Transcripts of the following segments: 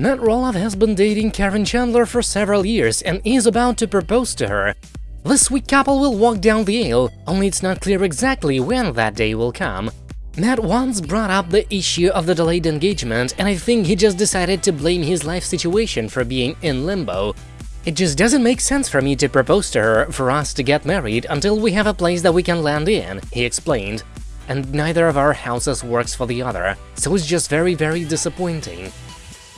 Matt Roloff has been dating Caryn Chandler for several years and is about to propose to her. This sweet couple will walk down the aisle, only it's not clear exactly when that day will come. Matt once brought up the issue of the delayed engagement, and I think he just decided to blame his life situation for being in limbo. It just doesn't make sense for me to propose to her for us to get married until we have a place that we can land in, he explained. And neither of our houses works for the other, so it's just very very disappointing.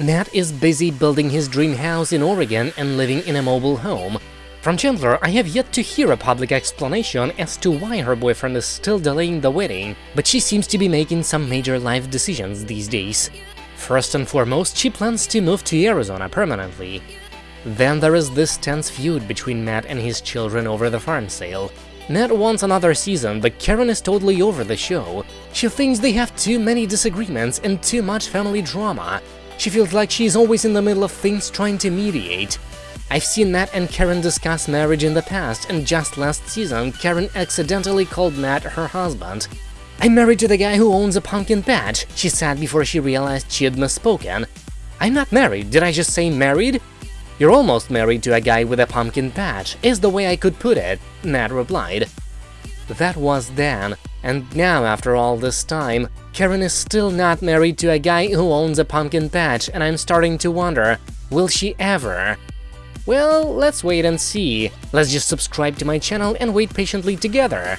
Matt is busy building his dream house in Oregon and living in a mobile home. From Chandler, I have yet to hear a public explanation as to why her boyfriend is still delaying the wedding, but she seems to be making some major life decisions these days. First and foremost, she plans to move to Arizona permanently. Then there is this tense feud between Matt and his children over the farm sale. Matt wants another season, but Caryn is totally over the show. She thinks they have too many disagreements and too much family drama, she feels like she's always in the middle of things trying to mediate. I've seen Matt and Caryn discuss marriage in the past, and just last season, Caryn accidentally called Matt her husband. I'm married to the guy who owns a pumpkin patch, she said before she realized she had misspoken. I'm not married, did I just say married? You're almost married to a guy with a pumpkin patch, is the way I could put it, Matt replied. That was then, and now after all this time, Caryn is still not married to a guy who owns a pumpkin patch and I'm starting to wonder, will she ever? Well, let's wait and see. Let's just subscribe to my channel and wait patiently together.